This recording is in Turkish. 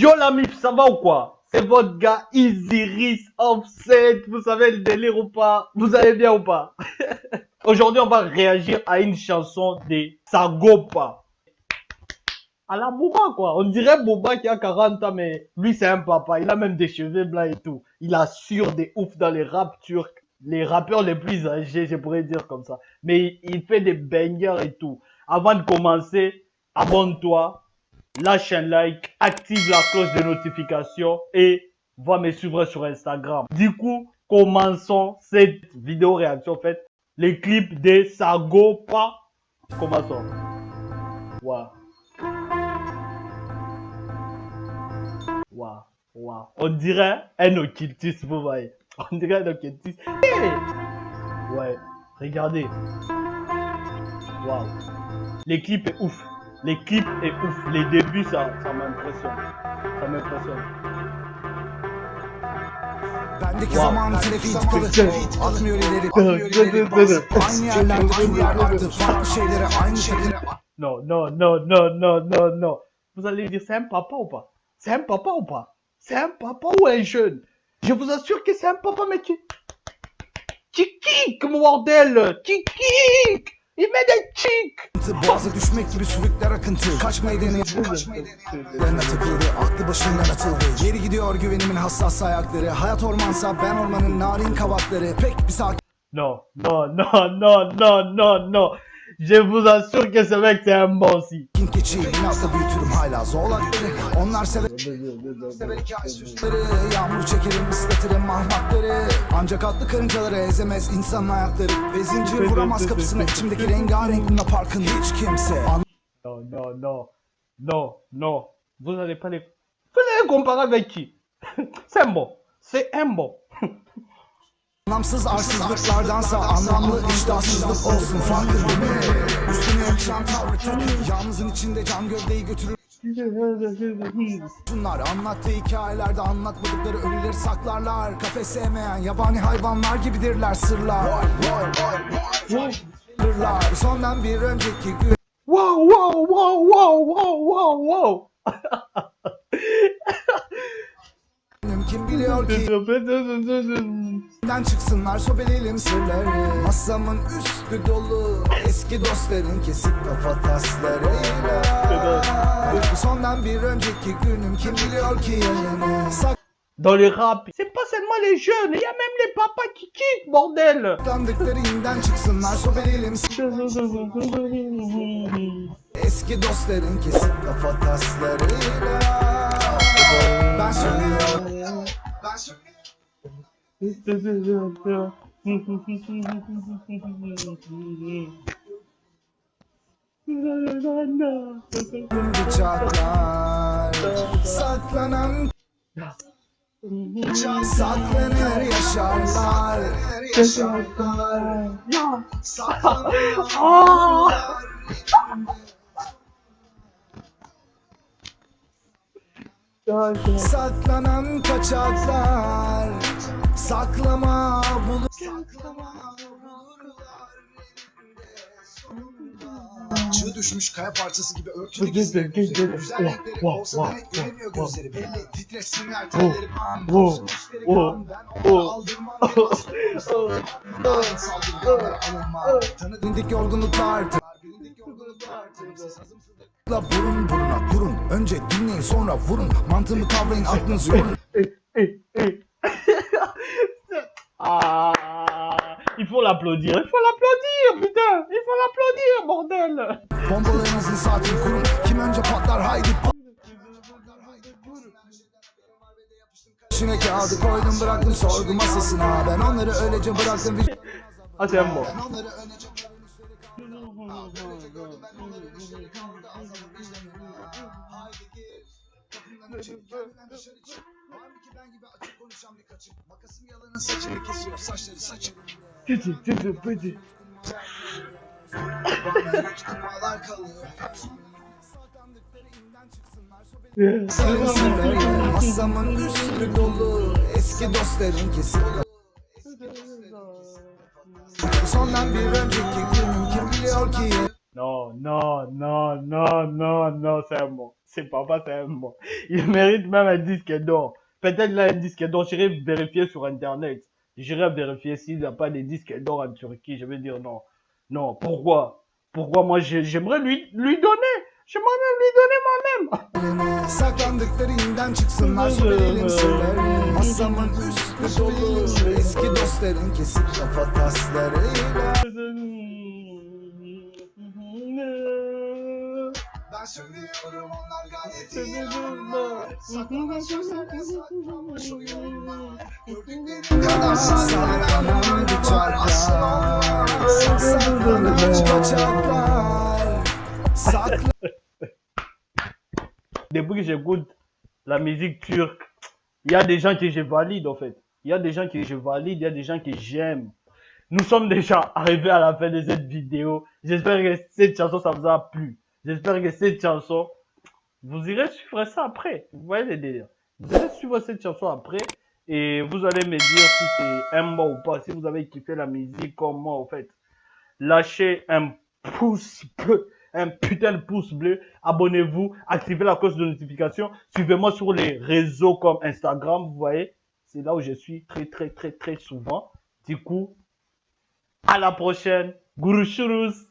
Yo la mif, ça va ou quoi? C'est votre gars Isiris Offset, vous savez le délire ou pas? Vous allez bien ou pas? Aujourd'hui, on va réagir à une chanson de Sagopa. À la Boba, quoi. On dirait Boba qui a 40 ans, mais lui, c'est un papa. Il a même des cheveux blancs et tout. Il assure des ouf dans les rap turcs. Les rappeurs les plus âgés, je pourrais dire comme ça. Mais il fait des bangers et tout. Avant de commencer, abonne-toi, lâche un like, active la cloche de notification et va me suivre sur Instagram. Du coup, commençons cette vidéo réaction en fait. Les clips de Sagopa. Commençons. Waouh. Waouh. Waouh. On dirait un occultiste, vous voyez. On dirait un occultiste. Ouais. Regardez. Waouh. Les clips est ouf. Clips est ouf. Les débuts, ça, ça m'impressionne. Ça m'impressionne. Tıkalı Atmıyor Non, non, non, non, non, non, non. Vous allez dire, c'est un papa ou pas? C'est un papa ou pas? C'est un papa ou un jeune? Je vous assure que c'est un papa, mais qui... Qui kick, mon bordel Qui Met des kicks Boğaza düşmek gibi sürükler akıntı. Kaçmayı deneyen Yerine takıldı aklı başından atıldı. Geri gidiyor güvenimin hassas ayakları. Hayat ormansa ben ormanın narin kavakları. Pek bir sakin Non, non, non, non, non, non, non Je vous assure que ce mec, c'est un bon aussi. keçi Binatla büyütürüm hala zoğlakları Onlar sever Sever hikaye süsleri Yağmur çekerim ıslatırım mahmakları Ancak atlı karıncaları ezemez insan ayakları Ve zincir vuramaz kapısına içimdeki rengarenk Luna Park'ın hiç kimse Non, non, non, non, non. Vous n'allez pas les... Vous allez comparer avec qui C'est un bon. C'est un bon. Anlamsız arsızlıklardansa anlamlı iştahsızlık olsun farkın değil? Üstüne yakışan tavrı takın Yalnızın içinde can gövdeyi götürür Bunlar anlattığı hikayelerde anlatmadıkları ölüleri saklarlar Kafes sevmeyen yabani hayvanlar gibidirler sırlar Sırlar Sondan bir önceki gün Wow, wow, wow, wow, wow, wow, wow. Kim biliyor ki Benden çıksınlar sobeleyelim sırları? Masamın üstü dolu Eski dostların kesip kafa taslarıyla. Bu sondan bir önceki günüm Kim biliyor ki yarını Dans les rap, c'est pas seulement les jeunes, il y a même les papas qui kiffent, bordel. Saklandıkları inden çıksınlar sobeleyelim Eski dostların kesip kafa taslarıyla Ben söylüyorum. Ben söylüyorum bıçaklar Saklanan Saklanır yaşarlar Yaşarlar Saklanan kaçaklar Saklama bulur Saklama Çığ düşmüş kaya parçası gibi örtülü gizli Güzel renkleri olsa demek göremiyor gözleri. Belli Titresinler telleri pan Wow, Göğüsleri wow, kan ben onu aldırmam Saldırganlara alınma. Tanıdık yorgunluklar Bilindik yorgunluklar Tanımsız hazımsızlık La burun buruna kurun Önce dinleyin sonra vurun Mantığımı kavrayın aklınızı yorun Ah, il faut l'applaudir, il faut l'applaudir, putain, il faut l'applaudir, bordel. Bombalarınızın saatini kurun Kim önce patlar haydi pat- İçine kağıdı koydum bıraktım sorgu masasına Ben onları öylece bıraktım vicdan Kendinden dışarı çık. Var mı ki ben gibi açık konuşan bir kaçık? Makasım yalanın saçını kesiyor saçları petit, petit. Bana hiç kumalar kalıyor. Masamın üstü dolu Eski dostların kesip Sondan bir önceki günüm kim biliyor ki Non, non, non, non, non, non, c'est un mot. C'est papa, c'est un mot. Il mérite même un disque d'or. Peut-être là un disque d'or. J'irai vérifier sur internet. J'irai vérifier s'il n'y a pas de disques d'or en Turquie. Je vais dire non. Non, pourquoi? Pourquoi moi j'aimerais lui, lui donner J'aimerais même lui donner moi-même. Depuis que j'écoute la musique turque, il y a des gens que je valide en fait. Il y a des gens que je valide, il y a des gens que j'aime. Nous sommes déjà arrivés à la fin de cette vidéo. J'espère que cette chanson, ça vous a plu. J'espère que cette chanson, vous irez suivre ça après. Vous voyez les délires. Vous allez suivre cette chanson après et vous allez me dire si c'est un mot ou pas. Si vous avez kiffé la musique comme moi, en fait. Lâchez un pouce bleu, un putain de pouce bleu. Abonnez-vous, activez la cloche de notification. Suivez-moi sur les réseaux comme Instagram, vous voyez. C'est là où je suis très, très, très, très souvent. Du coup, à la prochaine. Guru Shurus.